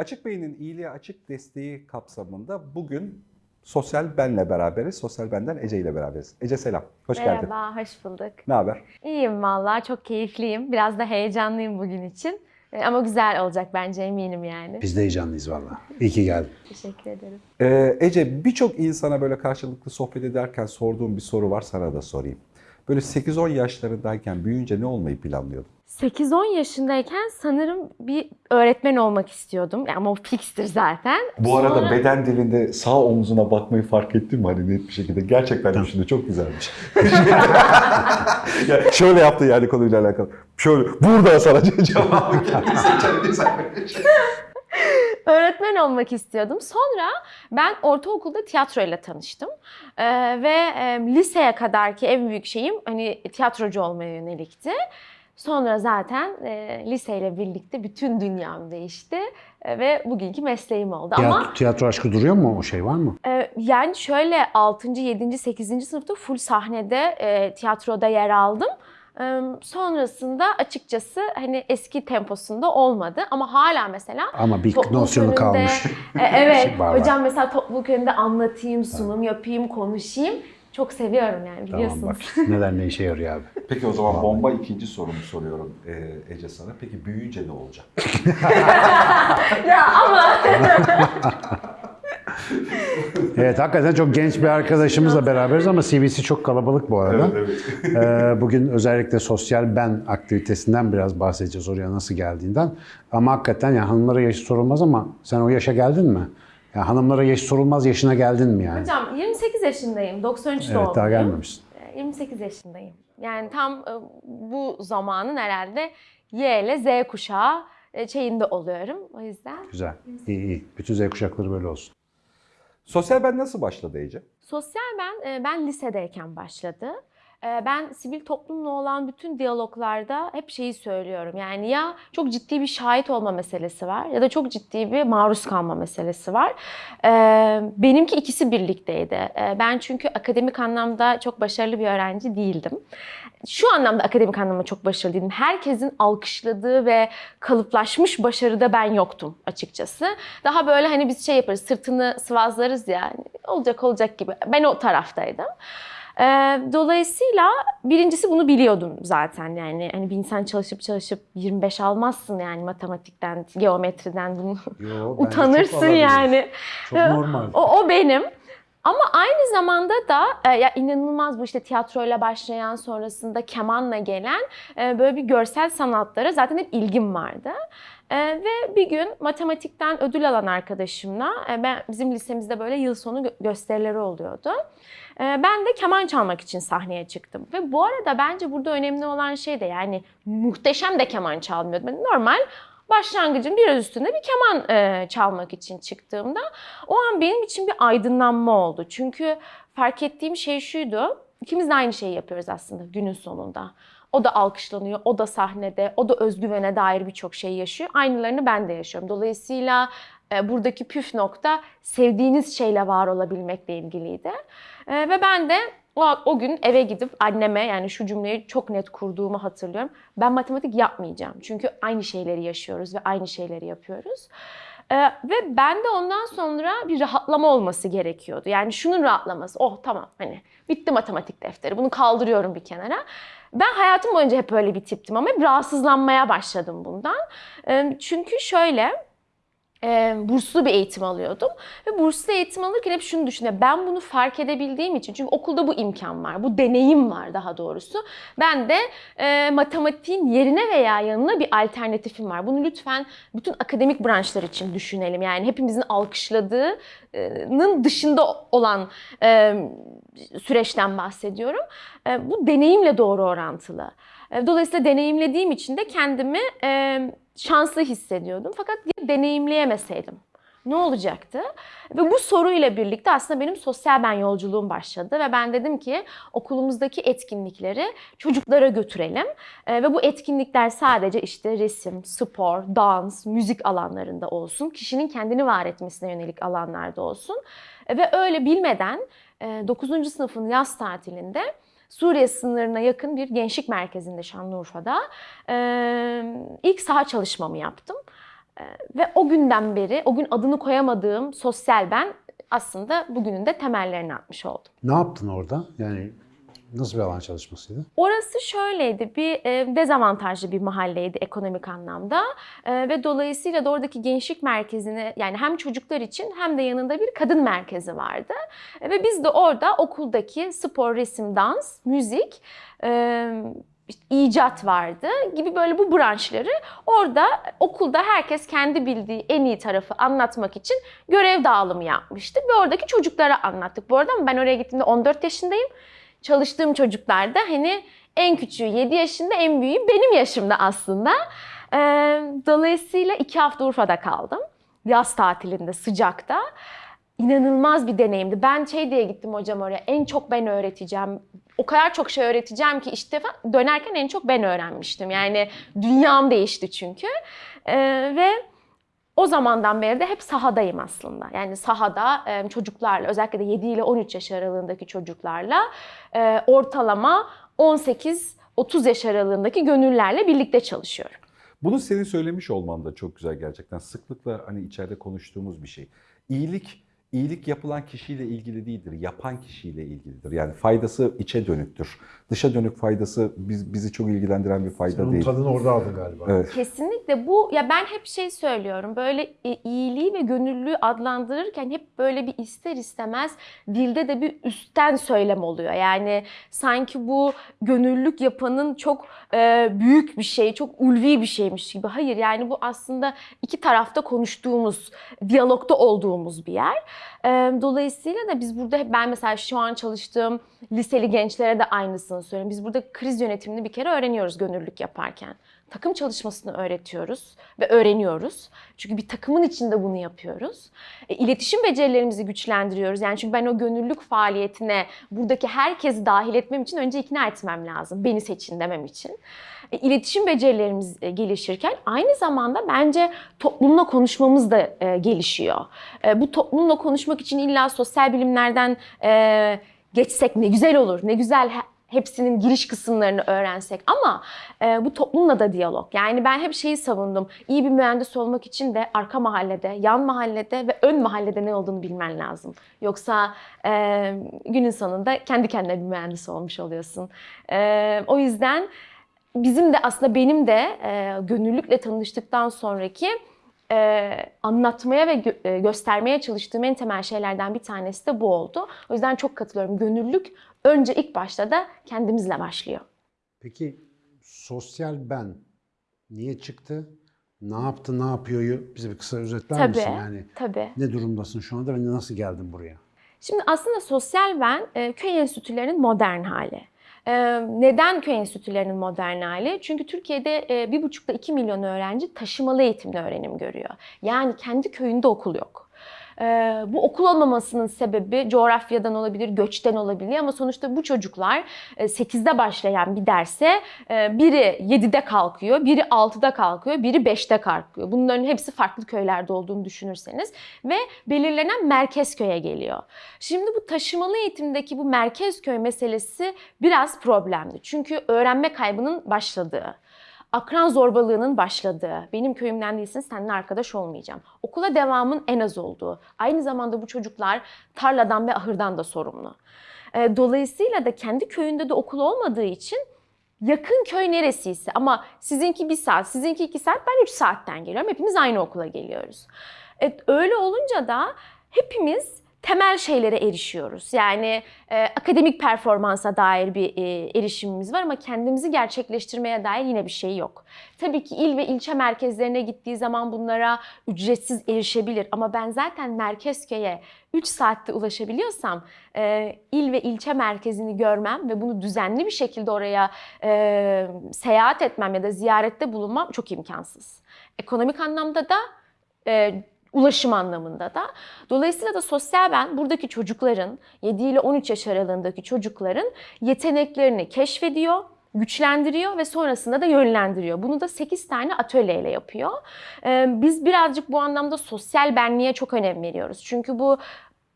Açık Beyin'in iyiliğe açık desteği kapsamında bugün Sosyal Ben'le beraberiz. Sosyal Ben'den Ece ile beraberiz. Ece selam, hoş geldin. Merhaba, hoş bulduk. Ne haber? İyiyim valla, çok keyifliyim. Biraz da heyecanlıyım bugün için. E, Ama güzel olacak bence eminim yani. Biz de heyecanlıyız valla. İyi ki geldin. Teşekkür ederim. Ee, Ece birçok insana böyle karşılıklı sohbet ederken sorduğum bir soru var sana da sorayım. Böyle 8-10 yaşlarındayken büyüyünce ne olmayı planlıyordun? 8-10 yaşındayken sanırım bir öğretmen olmak istiyordum. Yani ama o fikstir zaten. Bu arada Sonra- beden dilinde sağ omzuna bakmayı fark ettin mi hani net bir şekilde? Gerçekten de şimdi çok güzelmiş. ya şöyle yaptı yani konuyla alakalı. Şöyle burada sana cevabı geldi. Öğretmen olmak istiyordum. Sonra ben ortaokulda tiyatroyla tanıştım. Ee, ve e, liseye kadarki en büyük şeyim hani tiyatrocu olmaya yönelikti. Sonra zaten e, liseyle birlikte bütün dünyam değişti e, ve bugünkü mesleğim oldu. Ama Tiyatro, tiyatro aşkı duruyor mu? O şey var mı? e, yani şöyle 6. 7. 8. sınıfta full sahnede e, tiyatroda yer aldım. Sonrasında açıkçası hani eski temposunda olmadı ama hala mesela Ama bir nosyonu kalmış. E, evet. Şey. Hocam mesela topluluk önünde anlatayım, sunum yapayım, konuşayım. Çok seviyorum yani Tamam biliyorsunuz. bak neler ne işe yarıyor abi. Peki o zaman bomba ikinci sorumu soruyorum e, Ece sana. Peki büyüyünce ne olacak? ya ama Evet hakikaten çok genç bir arkadaşımızla beraberiz ama CV'si çok kalabalık bu arada. Ee, bugün özellikle sosyal ben aktivitesinden biraz bahsedeceğiz oraya nasıl geldiğinden. Ama hakikaten yani hanımlara yaş sorulmaz ama sen o yaşa geldin mi? Yani hanımlara yaş sorulmaz yaşına geldin mi yani? hocam 28 yaşındayım. 93 Evet doğumluyum. daha gelmemişsin. E, 28 yaşındayım. Yani tam e, bu zamanın herhalde Y ile Z kuşağı e, şeyinde oluyorum. O yüzden Güzel. İyi iyi. Bütün Z kuşakları böyle olsun. Sosyal Ben nasıl başladı Ece? Sosyal ben e, ben lisedeyken başladı. E, Ben sivil toplumla olan bütün diyaloglarda hep şeyi söylüyorum. Yani ya çok ciddi bir şahit olma meselesi var ya da çok ciddi bir maruz kalma meselesi var. E, Benimki ikisi birlikteydi. E, Ben çünkü akademik anlamda çok başarılı bir öğrenci değildim. Şu anlamda akademik anlamda çok başarılı değildim. Herkesin alkışladığı ve kalıplaşmış başarıda ben yoktum açıkçası. Daha böyle hani biz şey yaparız, sırtını sıvazlarız ya. hani olacak olacak gibi. Ben o taraftaydım. Ee, dolayısıyla birincisi bunu biliyordum zaten yani hani bir insan çalışıp çalışıp 25 almazsın yani matematikten, geometriden bunu Yo, utanırsın çok yani. Çok normal. O, o benim. Ama aynı zamanda da e, ya inanılmaz bu işte tiyatroyla başlayan sonrasında kemanla gelen e, böyle bir görsel sanatlara zaten hep ilgim vardı. E, ve bir gün matematikten ödül alan arkadaşımla e, ben bizim lisemizde böyle yıl sonu gö- gösterileri oluyordu. E, ben de keman çalmak için sahneye çıktım. Ve bu arada bence burada önemli olan şey de yani muhteşem de keman çalmıyordum. Ben normal başlangıcın biraz üstünde bir keman e, çalmak için çıktığımda o an benim için bir aydınlanma oldu. Çünkü fark ettiğim şey şuydu. İkimiz de aynı şeyi yapıyoruz aslında günün sonunda. O da alkışlanıyor, o da sahnede, o da özgüvene dair birçok şey yaşıyor. Aynılarını ben de yaşıyorum. Dolayısıyla buradaki püf nokta sevdiğiniz şeyle var olabilmekle ilgiliydi. E, ve ben de o, o gün eve gidip anneme yani şu cümleyi çok net kurduğumu hatırlıyorum. Ben matematik yapmayacağım. Çünkü aynı şeyleri yaşıyoruz ve aynı şeyleri yapıyoruz. Ee, ve ben de ondan sonra bir rahatlama olması gerekiyordu. Yani şunun rahatlaması. Oh tamam hani bitti matematik defteri. Bunu kaldırıyorum bir kenara. Ben hayatım boyunca hep böyle bir tiptim ama hep rahatsızlanmaya başladım bundan. Ee, çünkü şöyle e, burslu bir eğitim alıyordum. Ve burslu eğitim alırken hep şunu düşünüyorum. Ben bunu fark edebildiğim için çünkü okulda bu imkan var, bu deneyim var daha doğrusu. Ben de e, matematiğin yerine veya yanına bir alternatifim var. Bunu lütfen bütün akademik branşlar için düşünelim. Yani hepimizin alkışladığının dışında olan e, süreçten bahsediyorum. E, bu deneyimle doğru orantılı. E, Dolayısıyla deneyimlediğim için de kendimi e, şanslı hissediyordum. Fakat deneyimleyemeseydim ne olacaktı? Ve bu soruyla birlikte aslında benim sosyal ben yolculuğum başladı ve ben dedim ki okulumuzdaki etkinlikleri çocuklara götürelim. E, ve bu etkinlikler sadece işte resim, spor, dans, müzik alanlarında olsun. Kişinin kendini var etmesine yönelik alanlarda olsun. E, ve öyle bilmeden e, 9. sınıfın yaz tatilinde Suriye sınırına yakın bir gençlik merkezinde Şanlıurfa'da e, ilk saha çalışmamı yaptım. Ve o günden beri, o gün adını koyamadığım sosyal ben aslında bugünün de temellerini atmış oldum. Ne yaptın orada? Yani nasıl bir alan çalışmasıydı? Orası şöyleydi, bir e, dezavantajlı bir mahalleydi ekonomik anlamda E, ve dolayısıyla da oradaki gençlik merkezine yani hem çocuklar için hem de yanında bir kadın merkezi vardı. E, ve biz de orada okuldaki spor, resim, dans, müzik, e, icat vardı gibi böyle bu branşları orada okulda herkes kendi bildiği en iyi tarafı anlatmak için görev dağılımı yapmıştık ve oradaki çocuklara anlattık. Bu arada ben oraya gittiğimde 14 yaşındayım çalıştığım çocuklar da hani en küçüğü 7 yaşında, en büyüğü benim yaşımda aslında. Dolayısıyla iki hafta Urfa'da kaldım. Yaz tatilinde, sıcakta. İnanılmaz bir deneyimdi. Ben şey diye gittim hocam oraya, en çok ben öğreteceğim. O kadar çok şey öğreteceğim ki işte dönerken en çok ben öğrenmiştim. Yani dünyam değişti çünkü. Ve o zamandan beri de hep sahadayım aslında. Yani sahada çocuklarla özellikle de 7 ile 13 yaş aralığındaki çocuklarla ortalama 18-30 yaş aralığındaki gönüllerle birlikte çalışıyorum. Bunu senin söylemiş olman da çok güzel gerçekten. Sıklıkla hani içeride konuştuğumuz bir şey. İyilik iyilik yapılan kişiyle ilgili değildir, yapan kişiyle ilgilidir. Yani faydası içe dönüktür. Dışa dönük faydası biz, bizi çok ilgilendiren bir fayda Onun değil. tadını orada aldın galiba. Evet. Kesinlikle bu ya ben hep şey söylüyorum böyle iyiliği ve gönüllülüğü adlandırırken hep böyle bir ister istemez dilde de bir üstten söylem oluyor. Yani sanki bu gönüllülük yapanın çok e, büyük bir şey, çok ulvi bir şeymiş gibi. Hayır yani bu aslında iki tarafta konuştuğumuz, diyalogda olduğumuz bir yer. Dolayısıyla da biz burada ben mesela şu an çalıştığım liseli gençlere de aynısını söylüyorum. Biz burada kriz yönetimini bir kere öğreniyoruz gönüllülük yaparken. Takım çalışmasını öğretiyoruz ve öğreniyoruz. Çünkü bir takımın içinde bunu yapıyoruz. E, iletişim becerilerimizi güçlendiriyoruz. Yani çünkü ben o gönüllülük faaliyetine buradaki herkesi dahil etmem için önce ikna etmem lazım. Beni seçin demem için. E, iletişim becerilerimiz e, gelişirken aynı zamanda bence toplumla konuşmamız da e, gelişiyor. E, bu toplumla konuşmak için illa sosyal bilimlerden e, geçsek ne güzel olur, ne güzel hepsinin giriş kısımlarını öğrensek ama e, bu toplumla da diyalog. Yani ben hep şeyi savundum. İyi bir mühendis olmak için de arka mahallede, yan mahallede ve ön mahallede ne olduğunu bilmen lazım. Yoksa e, günün sonunda kendi kendine bir mühendis olmuş oluyorsun. E, o yüzden bizim de aslında benim de e, gönüllülükle tanıştıktan sonraki e, anlatmaya ve gö- e, göstermeye çalıştığım en temel şeylerden bir tanesi de bu oldu. O yüzden çok katılıyorum. Gönüllülük önce ilk başta da kendimizle başlıyor. Peki sosyal ben niye çıktı? Ne yaptı, ne yapıyor? Bize bir kısa özetler Tabii, misin? Yani tabii. ne durumdasın şu anda ve nasıl geldin buraya? Şimdi aslında sosyal ben e, köy enstitülerinin modern hali. E, neden köy enstitülerinin modern hali? Çünkü Türkiye'de e, bir buçukta iki milyon öğrenci taşımalı eğitimle öğrenim görüyor. Yani kendi köyünde okul yok. E, bu okul olmamasının sebebi coğrafyadan olabilir, göçten olabilir ama sonuçta bu çocuklar e, 8'de başlayan bir derse e, biri 7'de kalkıyor, biri 6'da kalkıyor, biri 5'te kalkıyor. Bunların hepsi farklı köylerde olduğunu düşünürseniz ve belirlenen merkez köye geliyor. Şimdi bu taşımalı eğitimdeki bu merkez köy meselesi biraz problemli. Çünkü öğrenme kaybının başladığı, akran zorbalığının başladığı, benim köyümden değilsin seninle arkadaş olmayacağım. Okula devamın en az olduğu. Aynı zamanda bu çocuklar tarladan ve ahırdan da sorumlu. Ee, Dolayısıyla da kendi köyünde de okul olmadığı için yakın köy neresiyse ama sizinki bir saat, sizinki iki saat, ben üç saatten geliyorum. Hepimiz aynı okula geliyoruz. Evet, öyle olunca da hepimiz temel şeylere erişiyoruz. Yani e, akademik performansa dair bir e, erişimimiz var ama kendimizi gerçekleştirmeye dair yine bir şey yok. Tabii ki il ve ilçe merkezlerine gittiği zaman bunlara ücretsiz erişebilir ama ben zaten merkez köye 3 saatte ulaşabiliyorsam e, il ve ilçe merkezini görmem ve bunu düzenli bir şekilde oraya e, seyahat etmem ya da ziyarette bulunmam çok imkansız. Ekonomik anlamda da e, ulaşım anlamında da. Dolayısıyla da sosyal ben buradaki çocukların 7 ile 13 yaş aralığındaki çocukların yeteneklerini keşfediyor, güçlendiriyor ve sonrasında da yönlendiriyor. Bunu da 8 tane atölyeyle yapıyor. Biz birazcık bu anlamda sosyal benliğe çok önem veriyoruz. Çünkü bu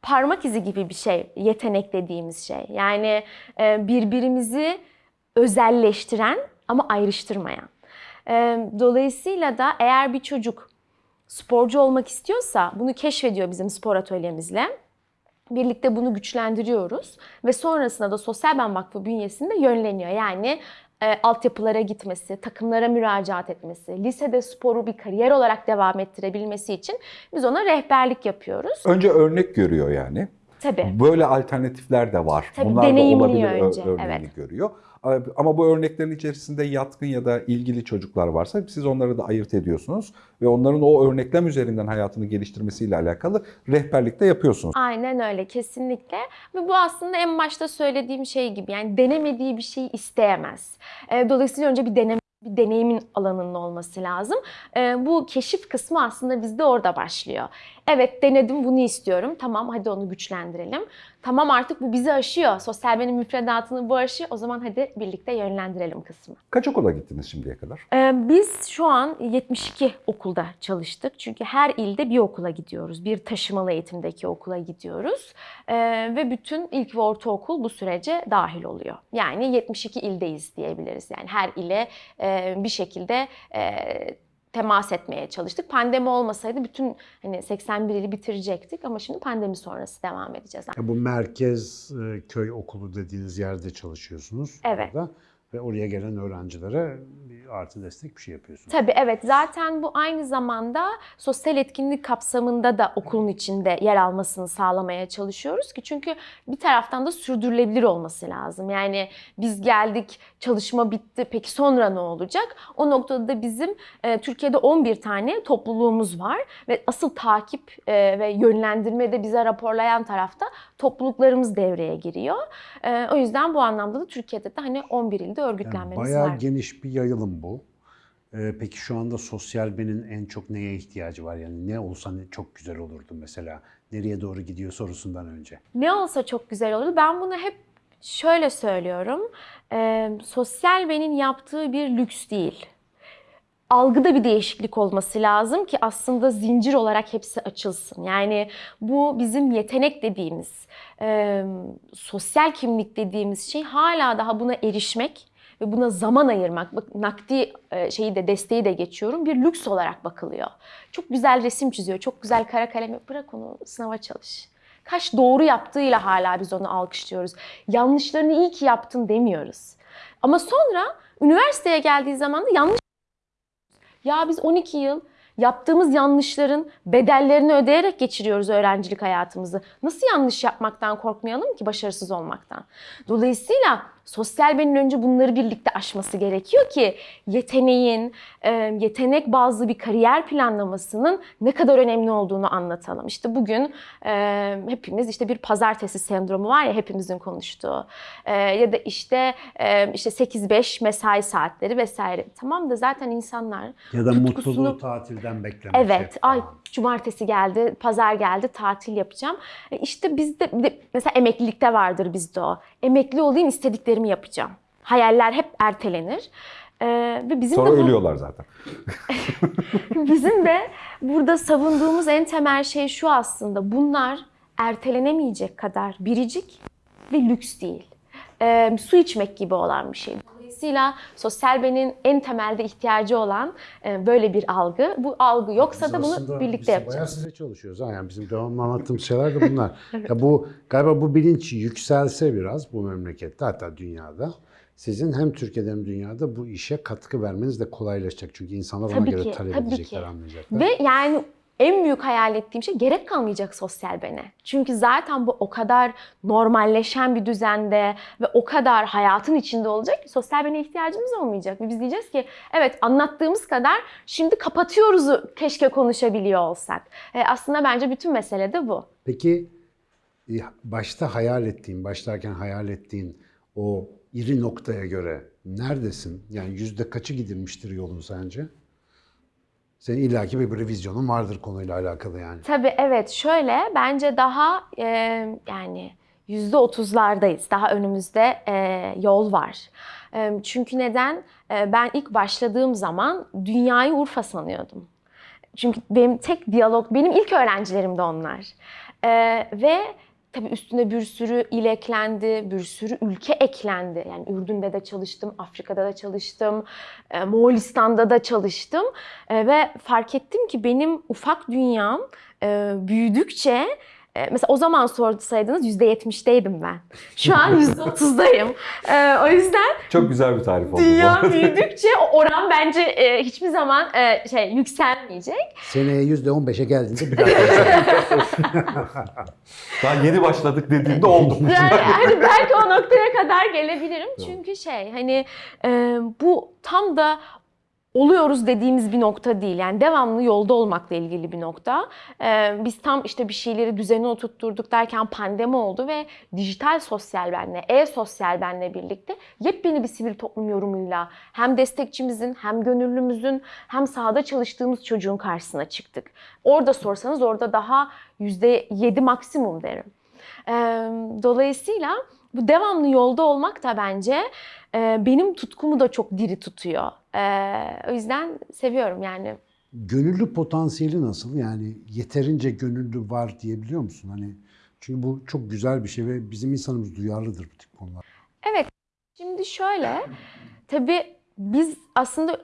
parmak izi gibi bir şey, yetenek dediğimiz şey. Yani birbirimizi özelleştiren ama ayrıştırmayan. Dolayısıyla da eğer bir çocuk sporcu olmak istiyorsa bunu keşfediyor bizim spor atölyemizle. Birlikte bunu güçlendiriyoruz ve sonrasında da Sosyal Ben Vakfı bünyesinde yönleniyor. Yani e, altyapılara gitmesi, takımlara müracaat etmesi, lisede sporu bir kariyer olarak devam ettirebilmesi için biz ona rehberlik yapıyoruz. Önce örnek görüyor yani. Tabii. Böyle alternatifler de var. Tabii, Bunlar da olabilir önce, örneğini evet. görüyor. Ama bu örneklerin içerisinde yatkın ya da ilgili çocuklar varsa siz onları da ayırt ediyorsunuz ve onların o örneklem üzerinden hayatını geliştirmesiyle alakalı rehberlik de yapıyorsunuz. Aynen öyle kesinlikle ve bu aslında en başta söylediğim şey gibi yani denemediği bir şeyi isteyemez. Dolayısıyla önce bir deneme bir deneyimin alanının olması lazım. E, bu keşif kısmı aslında bizde orada başlıyor. Evet denedim bunu istiyorum. Tamam hadi onu güçlendirelim. Tamam artık bu bizi aşıyor. Sosyal benim müfredatını bu aşıyor. O zaman hadi birlikte yönlendirelim kısmı. Kaç okula gittiniz şimdiye kadar? Ee, Biz şu an 72 okulda çalıştık. Çünkü her ilde bir okula gidiyoruz. Bir taşımalı eğitimdeki okula gidiyoruz. Ee, Ve bütün ilk ve ortaokul bu sürece dahil oluyor. Yani 72 ildeyiz diyebiliriz. Yani her ile e, bir şekilde e, temas etmeye çalıştık. Pandemi olmasaydı bütün hani 81 ili bitirecektik ama şimdi pandemi sonrası devam edeceğiz. Ya bu merkez e, köy okulu dediğiniz yerde çalışıyorsunuz. Evet. orada. Ve oraya gelen öğrencilere bir artı destek bir şey yapıyorsunuz. Tabii evet zaten bu aynı zamanda sosyal etkinlik kapsamında da okulun içinde yer almasını sağlamaya çalışıyoruz ki çünkü bir taraftan da sürdürülebilir olması lazım. Yani biz geldik çalışma bitti peki sonra ne olacak? O noktada da bizim e, Türkiye'de 11 tane topluluğumuz var ve asıl takip e, ve yönlendirme de bize raporlayan tarafta topluluklarımız devreye giriyor. E, o yüzden bu anlamda da Türkiye'de de hani 11 ilde Yani örgütlenmemiz bayağı var. geniş bir yayılım bu. Ee, peki şu anda sosyal benin en çok neye ihtiyacı var? Yani ne olsa çok güzel olurdu mesela. Nereye doğru gidiyor sorusundan önce. Ne olsa çok güzel olurdu. Ben bunu hep şöyle söylüyorum. Ee, sosyal benin yaptığı bir lüks değil. Algıda bir değişiklik olması lazım ki aslında zincir olarak hepsi açılsın. Yani bu bizim yetenek dediğimiz, e, sosyal kimlik dediğimiz şey hala daha buna erişmek ve buna zaman ayırmak, bak nakdi e, şeyi de desteği de geçiyorum bir lüks olarak bakılıyor. Çok güzel resim çiziyor, çok güzel kara kalem bırak onu sınava çalış. Kaç doğru yaptığıyla hala biz onu alkışlıyoruz. Yanlışlarını iyi ki yaptın demiyoruz. Ama sonra üniversiteye geldiği zaman da yanlış ya biz 12 yıl yaptığımız yanlışların bedellerini ödeyerek geçiriyoruz öğrencilik hayatımızı. Nasıl yanlış yapmaktan korkmayalım ki başarısız olmaktan? Dolayısıyla sosyal benin önce bunları birlikte aşması gerekiyor ki yeteneğin, e, yetenek bazlı bir kariyer planlamasının ne kadar önemli olduğunu anlatalım. İşte bugün e, hepimiz işte bir pazartesi sendromu var ya hepimizin konuştuğu E, ya da işte işte 8-5 mesai saatleri vesaire. Tamam da zaten insanlar Ya da tutkusunu- mutluluğu tatilden beklemek. Evet, ay cumartesi geldi, pazar geldi, tatil yapacağım. İşte bizde mesela emeklilikte vardır bizde o. Emekli olayım, istediklerimi yapacağım. Hayaller hep ertelenir. Ee, ve bizim Sonra de bu- ölüyorlar zaten. bizim de burada savunduğumuz en temel şey şu aslında. Bunlar ertelenemeyecek kadar biricik ve lüks değil. Ee, su içmek gibi olan bir şey. Dolayısıyla sosyal benin en temelde ihtiyacı olan e, böyle bir algı. Bu algı yoksa da bunu birlikte biz Bayağı yapacağız. size çalışıyoruz. Yani bizim devamlı anlattığımız şeyler de bunlar. ya bu galiba bu bilinç yükselse biraz bu memlekette hatta dünyada sizin hem Türkiye'de hem dünyada bu işe katkı vermeniz de kolaylaşacak. Çünkü insanlar ona Tabii göre ki, talep edecekler, ki. anlayacaklar. Ve yani en büyük hayal ettiğim şey gerek kalmayacak sosyal bene. Çünkü zaten bu o kadar normalleşen bir düzende ve o kadar hayatın içinde olacak ki sosyal bene ihtiyacımız olmayacak. Ve biz diyeceğiz ki evet anlattığımız kadar şimdi kapatıyoruzu keşke konuşabiliyor olsak. E, aslında bence bütün mesele de bu. Peki e, başta hayal ettiğin, başlarken hayal ettiğin o iri noktaya göre neredesin? Yani yüzde kaçı gidilmiştir yolun sence? Senin illaki bir böyle vizyonun vardır konuyla alakalı yani. Tabii evet şöyle bence daha e, yani yüzde otuzlardayız. Daha önümüzde e, yol var. E, çünkü neden? E, ben ilk başladığım zaman dünyayı Urfa sanıyordum. Çünkü benim tek diyalog, benim ilk öğrencilerim de onlar. E, ve Tabii üstüne bir sürü il eklendi, bir sürü ülke eklendi. Yani Ürdün'de de çalıştım, Afrika'da da çalıştım, e, Moğolistan'da da çalıştım. E, ve fark ettim ki benim ufak dünyam e, büyüdükçe Mesela o zaman sorsaydınız %70'teydim ben. Şu an %30'dayım. E, o yüzden Çok güzel bir tarif oldu bu. dünya büyüdükçe o oran bence e, hiçbir zaman e, şey yükselmeyecek. Seneye %15'e geldiğinde bir daha Daha yeni başladık dediğinde oldu. Yani hani belki o noktaya kadar gelebilirim. Çünkü şey hani e, bu tam da oluyoruz dediğimiz bir nokta değil. Yani devamlı yolda olmakla ilgili bir nokta. E, biz tam işte bir şeyleri düzene oturtturduk derken pandemi oldu ve dijital sosyal benle, e-sosyal benle birlikte yepyeni bir sivil toplum yorumuyla hem destekçimizin hem gönüllümüzün hem sahada çalıştığımız çocuğun karşısına çıktık. Orada sorsanız orada daha %7 maksimum derim. Ee, Dolayısıyla bu devamlı yolda olmak da bence e, benim tutkumu da çok diri tutuyor. Ee, O yüzden seviyorum yani. Gönüllü potansiyeli nasıl? Yani yeterince gönüllü var diyebiliyor musun? Hani çünkü bu çok güzel bir şey ve bizim insanımız duyarlıdır bu tip konular. Evet, şimdi şöyle, tabii biz aslında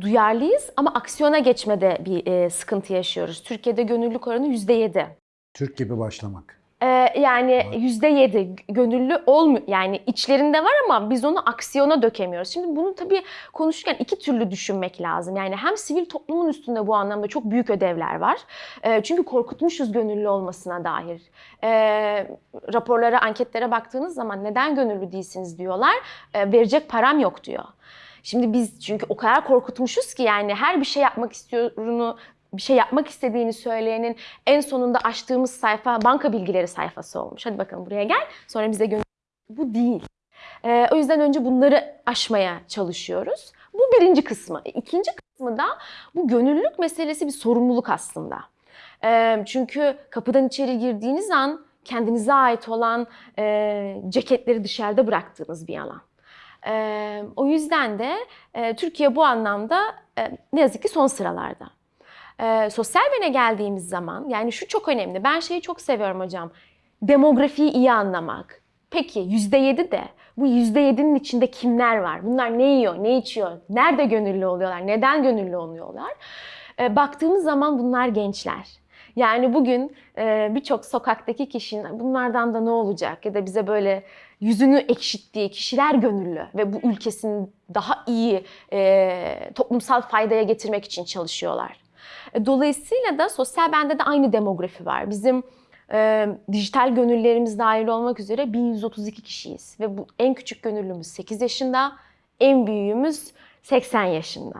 duyarlıyız ama aksiyona geçmede bir e, sıkıntı yaşıyoruz. Türkiye'de gönüllülük oranı %7. Türk gibi başlamak. Ee, yani yüzde yedi gönüllü olmuyor. Yani içlerinde var ama biz onu aksiyona dökemiyoruz. Şimdi bunu tabii konuşurken iki türlü düşünmek lazım. Yani hem sivil toplumun üstünde bu anlamda çok büyük ödevler var. Ee, çünkü korkutmuşuz gönüllü olmasına dair. Ee, raporlara, anketlere baktığınız zaman neden gönüllü değilsiniz diyorlar. Ee, verecek param yok diyor. Şimdi biz çünkü o kadar korkutmuşuz ki yani her bir şey yapmak istiyorunu bir şey yapmak istediğini söyleyenin en sonunda açtığımız sayfa banka bilgileri sayfası olmuş. Hadi bakalım buraya gel. Sonra bize gönül. Bu değil. Ee, o yüzden önce bunları aşmaya çalışıyoruz. Bu birinci kısmı. E, İkinci kısmı da bu gönüllülük meselesi bir sorumluluk aslında. Ee, çünkü kapıdan içeri girdiğiniz an kendinize ait olan e, ceketleri dışarıda bıraktığınız bir alan. Ee, o yüzden de e, Türkiye bu anlamda e, ne yazık ki son sıralarda. Ee, sosyal bene geldiğimiz zaman yani şu çok önemli. Ben şeyi çok seviyorum hocam. Demografiyi iyi anlamak. Peki %7 de bu %7'nin içinde kimler var? Bunlar ne yiyor, ne içiyor? Nerede gönüllü oluyorlar? Neden gönüllü oluyorlar? Ee, baktığımız zaman bunlar gençler. Yani bugün e, birçok sokaktaki kişinin bunlardan da ne olacak ya da bize böyle yüzünü ekşittiği kişiler gönüllü ve bu ülkesini daha iyi e, toplumsal faydaya getirmek için çalışıyorlar. E, Dolayısıyla da sosyal bende de aynı demografi var. Bizim e, dijital gönüllerimiz dahil olmak üzere 1132 kişiyiz. Ve bu en küçük gönüllümüz 8 yaşında, en büyüğümüz 80 yaşında.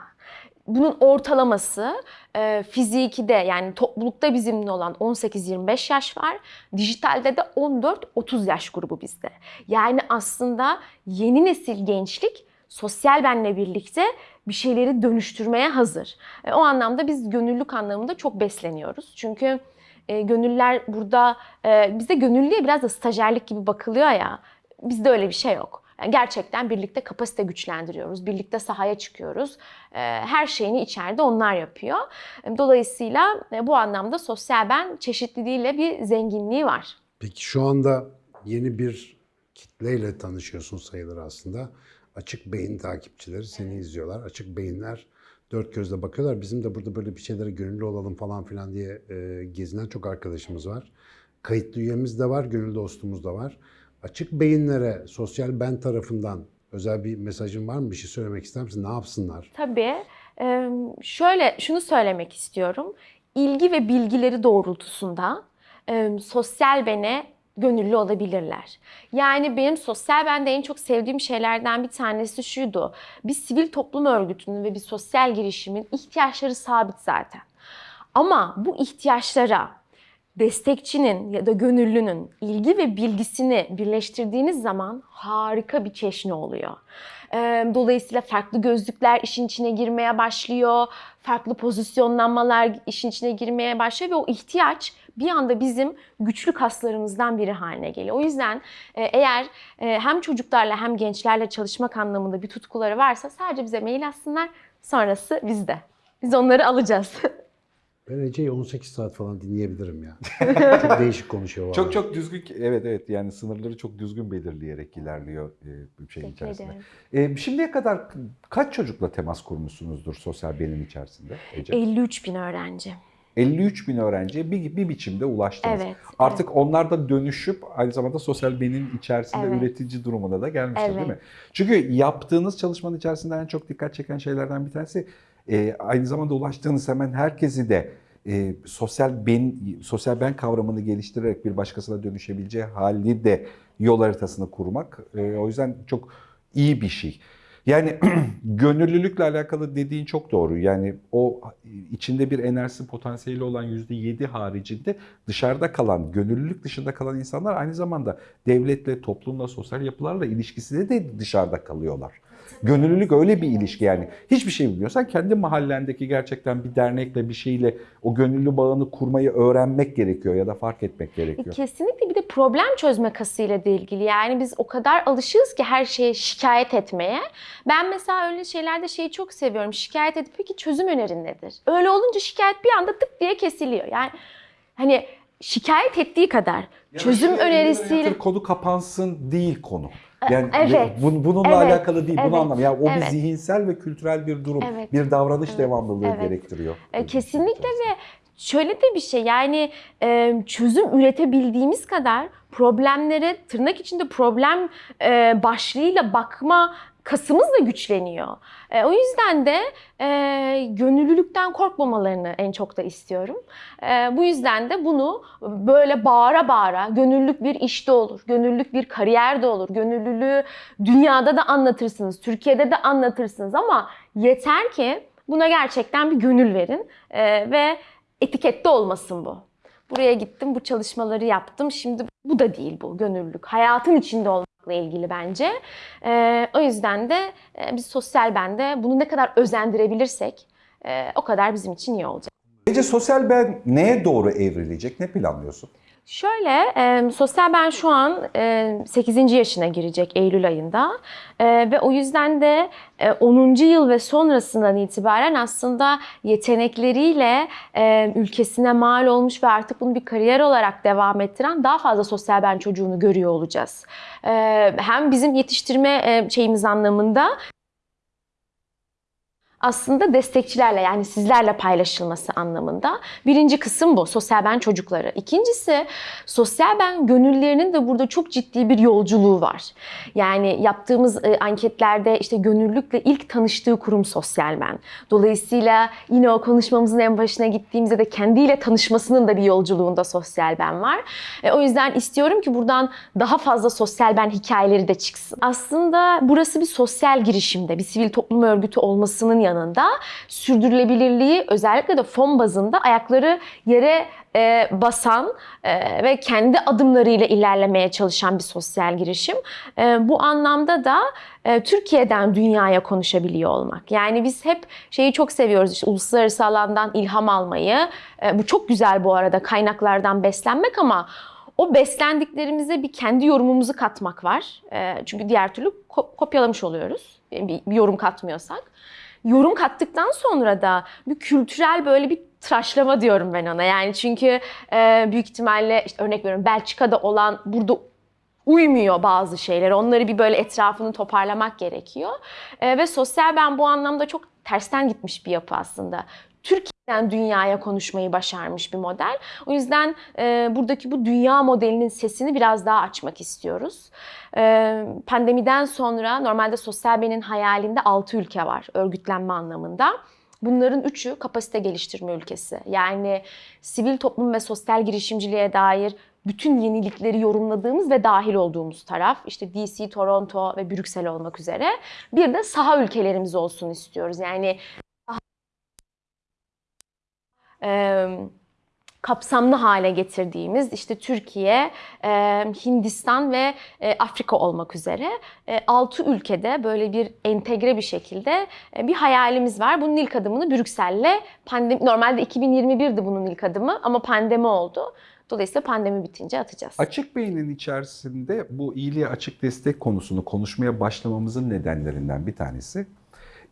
Bunun ortalaması e, fiziki de yani toplulukta bizimle olan 18-25 yaş var. Dijitalde de 14-30 yaş grubu bizde. Yani aslında yeni nesil gençlik sosyal benle birlikte bir şeyleri dönüştürmeye hazır. E, o anlamda biz gönüllülük anlamında çok besleniyoruz. Çünkü e, gönüller burada, e, bizde gönüllüye biraz da stajyerlik gibi bakılıyor ya. Bizde öyle bir şey yok. Yani gerçekten birlikte kapasite güçlendiriyoruz. Birlikte sahaya çıkıyoruz. E, her şeyini içeride onlar yapıyor. E, Dolayısıyla e, bu anlamda sosyal ben çeşitliliğiyle bir zenginliği var. Peki şu anda yeni bir kitleyle tanışıyorsun sayılır aslında. Açık beyin takipçileri seni izliyorlar. Açık beyinler dört gözle bakıyorlar. Bizim de burada böyle bir şeylere gönüllü olalım falan filan diye e, gezinen çok arkadaşımız var. Kayıtlı üyemiz de var, gönül dostumuz da var. Açık beyinlere sosyal ben tarafından özel bir mesajın var mı? Bir şey söylemek ister misin? Ne yapsınlar? Tabii. Ee, Şöyle şunu söylemek istiyorum. İlgi ve bilgileri doğrultusunda e, sosyal bene gönüllü olabilirler. Yani benim sosyal bende en çok sevdiğim şeylerden bir tanesi şuydu. Bir sivil toplum örgütünün ve bir sosyal girişimin ihtiyaçları sabit zaten. Ama bu ihtiyaçlara destekçinin ya da gönüllünün ilgi ve bilgisini birleştirdiğiniz zaman harika bir çeşni oluyor. Dolayısıyla farklı gözlükler işin içine girmeye başlıyor, farklı pozisyonlanmalar işin içine girmeye başlıyor ve o ihtiyaç bir anda bizim güçlü kaslarımızdan biri haline geliyor. O yüzden e, eğer e, hem çocuklarla hem gençlerle çalışmak anlamında bir tutkuları varsa sadece bize mail atsınlar, sonrası bizde. Biz onları alacağız. Ben Ece'yi 18 saat falan dinleyebilirim ya. çok değişik konuşuyor. Çok çok düzgün, evet evet yani sınırları çok düzgün belirleyerek ilerliyor e, bir şeyin Teşekkür içerisinde. E, şimdiye kadar kaç çocukla temas kurmuşsunuzdur sosyal benim içerisinde Ece? 53 bin öğrenci. 53 bin öğrenciye bir, bir biçimde ulaştınız. Evet. Artık onlar da dönüşüp aynı zamanda sosyal benim içerisinde Evet. üretici durumuna da gelmişler değil Evet. mi? Çünkü yaptığınız çalışmanın içerisinde en çok dikkat çeken şeylerden bir tanesi e, aynı zamanda ulaştığınız hemen herkesi de e, sosyal ben sosyal ben kavramını geliştirerek bir başkasına dönüşebileceği hali de yol haritasını kurmak. E, o yüzden çok iyi bir şey. Yani gönüllülükle alakalı dediğin çok doğru. Yani o içinde bir enerjisi potansiyeli olan %7 haricinde dışarıda kalan, gönüllülük dışında kalan insanlar aynı zamanda devletle, toplumla, sosyal yapılarla ilişkisinde de dışarıda kalıyorlar. Gönüllülük öyle bir ilişki yani. Hiçbir şey bilmiyorsan kendi mahallendeki gerçekten bir dernekle bir şeyle o gönüllü bağını kurmayı öğrenmek gerekiyor ya da fark etmek E, gerekiyor. Kesinlikle bir de problem çözme kasıyla da ilgili. Yani biz o kadar alışığız ki her şeye şikayet etmeye. Ben mesela öyle şeylerde şeyi çok seviyorum. Şikayet edip peki çözüm önerin nedir? Öyle olunca şikayet bir anda tık diye kesiliyor. Yani hani şikayet ettiği kadar çözüm önerisiyle konu kapansın değil konu. Yani evet, bun- bununla evet, alakalı değil, bunu evet, anlam. Yani o evet. bir zihinsel ve kültürel bir durum, Evet, bir davranış evet, devamlılığı evet. gerektiriyor. E, kesinlikle ve şöyle de bir şey yani çözüm üretebildiğimiz kadar problemlere tırnak içinde problem başlığıyla bakma kasımız da güçleniyor. E, o yüzden de e, gönüllülükten korkmamalarını en çok da istiyorum. E, bu yüzden de bunu böyle bağıra bağıra gönüllülük bir işte olur, gönüllülük bir kariyerde olur, gönüllülüğü dünyada da anlatırsınız, Türkiye'de de anlatırsınız ama yeter ki buna gerçekten bir gönül verin e, ve etikette olmasın bu. Buraya gittim, bu çalışmaları yaptım. Şimdi bu da değil bu gönüllülük. Hayatın içinde olmakla ilgili bence. E, o yüzden de e, biz sosyal bende bunu ne kadar özendirebilirsek e, o kadar bizim için iyi olacak. Ece sosyal ben neye doğru evrilecek? Ne planlıyorsun? Şöyle, e, sosyal ben şu an e, 8. yaşına girecek Eylül ayında E, ve o yüzden de e, 10. yıl ve sonrasından itibaren aslında yetenekleriyle e, ülkesine mal olmuş ve artık bunu bir kariyer olarak devam ettiren daha fazla sosyal ben çocuğunu görüyor olacağız. E, hem bizim yetiştirme e, şeyimiz anlamında aslında destekçilerle yani sizlerle paylaşılması anlamında. Birinci kısım bu sosyal ben çocukları. İkincisi sosyal ben gönüllerinin de burada çok ciddi bir yolculuğu var. Yani yaptığımız e, anketlerde işte gönüllülükle ilk tanıştığı kurum sosyal ben. Dolayısıyla yine o konuşmamızın en başına gittiğimizde de kendiyle tanışmasının da bir yolculuğunda sosyal ben var. E, o yüzden istiyorum ki buradan daha fazla sosyal ben hikayeleri de çıksın. Aslında burası bir sosyal girişimde, bir sivil toplum örgütü olmasının yanında sürdürülebilirliği özellikle de fon bazında ayakları yere e, basan e, ve kendi adımlarıyla ilerlemeye çalışan bir sosyal girişim. E, bu anlamda da e, Türkiye'den dünyaya konuşabiliyor olmak. Yani biz hep şeyi çok seviyoruz işte uluslararası alandan ilham almayı. E, bu çok güzel bu arada kaynaklardan beslenmek ama o beslendiklerimize bir kendi yorumumuzu katmak var. E, çünkü diğer türlü ko- kopyalamış oluyoruz. Bir, bir yorum katmıyorsak yorum kattıktan sonra da bir kültürel böyle bir tıraşlama diyorum ben ona. Yani çünkü e, büyük ihtimalle işte örnek veriyorum Belçika'da olan burada uymuyor bazı şeyler. Onları bir böyle etrafını toparlamak gerekiyor. E, ve sosyal ben bu anlamda çok tersten gitmiş bir yapı aslında. Türkiye'den dünyaya konuşmayı başarmış bir model. O yüzden e, buradaki bu dünya modelinin sesini biraz daha açmak istiyoruz. E, pandemiden sonra normalde sosyal benin hayalinde 6 ülke var örgütlenme anlamında. Bunların üçü kapasite geliştirme ülkesi. Yani sivil toplum ve sosyal girişimciliğe dair bütün yenilikleri yorumladığımız ve dahil olduğumuz taraf işte DC, Toronto ve Brüksel olmak üzere. Bir de saha ülkelerimiz olsun istiyoruz. Yani e, kapsamlı hale getirdiğimiz işte Türkiye, e, Hindistan ve e, Afrika olmak üzere 6 ülkede böyle bir entegre bir şekilde e, bir hayalimiz var. Bunun ilk adımını Brüksel'le pandemi normalde 2021'di bunun ilk adımı ama pandemi oldu. Dolayısıyla pandemi bitince atacağız. Açık beynin içerisinde bu iyiliğe açık destek konusunu konuşmaya başlamamızın nedenlerinden bir tanesi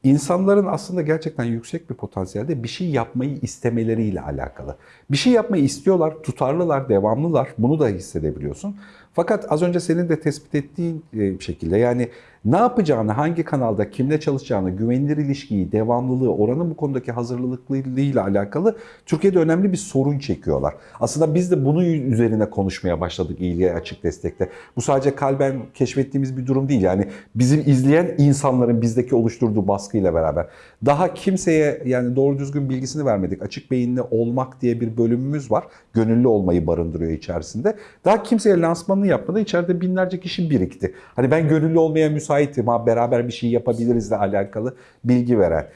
insanların aslında gerçekten yüksek bir potansiyelde bir şey yapmayı istemeleriyle alakalı. Bir şey yapmayı istiyorlar, tutarlılar, devamlılar. Bunu da hissedebiliyorsun. Fakat az önce senin de tespit ettiğin e, şekilde yani ne yapacağını, hangi kanalda, kimle çalışacağını, güvenilir ilişkiyi, devamlılığı, oranın bu konudaki hazırlıklılığıyla alakalı Türkiye'de önemli bir sorun çekiyorlar. Aslında biz de bunun üzerine konuşmaya başladık iyiliğe açık destekte. Bu sadece kalben keşfettiğimiz bir durum değil. Yani bizim izleyen insanların bizdeki oluşturduğu baskıyla beraber. Daha kimseye yani doğru düzgün bilgisini vermedik. Açık beyinli olmak diye bir bölümümüz var. Gönüllü olmayı barındırıyor içerisinde. Daha kimseye lansmanını yapmadan içeride binlerce kişi birikti. Hani ben gönüllü olmaya müsaitim ha beraber bir şey yapabilirizle alakalı bilgi veren.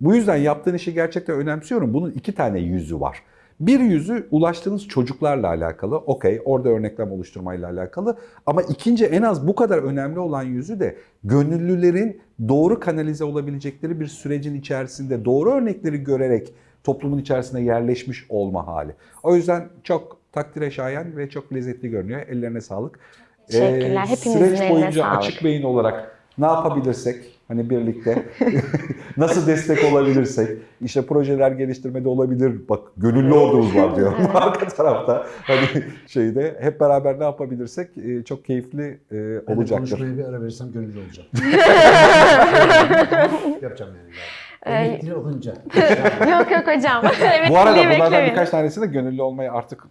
Bu yüzden yaptığın işi gerçekten önemsiyorum. Bunun iki tane yüzü var. Bir yüzü ulaştığınız çocuklarla alakalı. Okey orada örneklem oluşturmayla alakalı. Ama ikinci en az bu kadar önemli olan yüzü de gönüllülerin doğru kanalize olabilecekleri bir sürecin içerisinde doğru örnekleri görerek toplumun içerisine yerleşmiş olma hali. O yüzden çok takdire şayan ve çok lezzetli görünüyor. Ellerine sağlık. Teşekkürler. Ee, Hepinizin Süreç boyunca sağlık. açık beyin olarak ne yapabilirsek hani birlikte nasıl destek olabilirsek işte projeler geliştirmede olabilir bak gönüllü ordumuz var diyor arka tarafta hani şeyde hep beraber ne yapabilirsek e, çok keyifli e, Ben olacaktır. konuşmaya bir ara verirsem gönüllü olacağım. Yapacağım yani. Ee, Emekli olunca. yok yok hocam. evet, Bu arada bunlardan beklemeyin. birkaç tanesini de gönüllü olmayı artık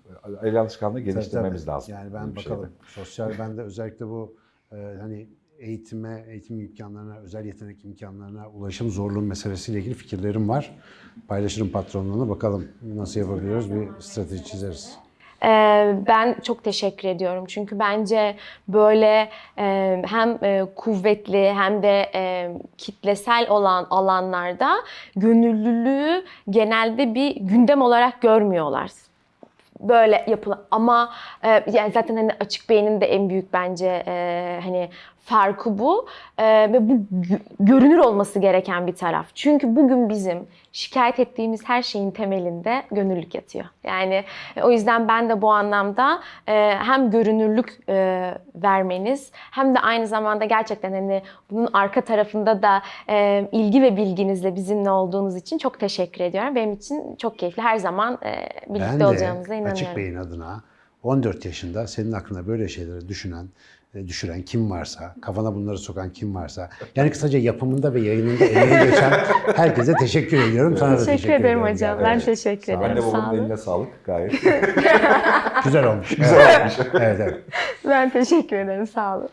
el alışkanlığı geliştirmemiz Tabii, lazım. Yani ben şeyde. bakalım. Sosyal bende özellikle bu e, hani eğitime, eğitim imkanlarına, özel yetenek imkanlarına ulaşım zorluğu meselesiyle ilgili fikirlerim var. Paylaşırım patronluğunu. Bakalım nasıl yapabiliyoruz bir strateji çizeriz. Ee, Ben çok teşekkür ediyorum çünkü bence böyle e, hem e, kuvvetli hem de e, kitlesel olan alanlarda gönüllülüğü genelde bir gündem olarak görmüyorlar. Böyle yapılan ama e, yani zaten hani açık beynin de en büyük bence e, hani farkı bu E, ve bu gö- görünür olması gereken bir taraf. Çünkü bugün bizim şikayet ettiğimiz her şeyin temelinde gönüllülük yatıyor. Yani e, o yüzden ben de bu anlamda e, hem görünürlük e, vermeniz hem de aynı zamanda gerçekten hani bunun arka tarafında da e, ilgi ve bilginizle bizimle olduğunuz için çok teşekkür ediyorum. Benim için çok keyifli. Her zaman e, birlikte Ben de olacağımıza inanıyorum. Açık Bey'in adına 14 yaşında senin aklına böyle şeyleri düşünen, düşüren kim varsa, kafana bunları sokan kim varsa, yani kısaca yapımında ve yayınında emeği geçen herkese teşekkür ediyorum. Sana da Teşekkür, teşekkür ederim ediyorum hocam. yani. Ben teşekkür ederim. Anne olun. eline sağlık gayet. Güzel olmuş. Güzel olmuş. evet, evet. Ben teşekkür ederim. Sağ olun.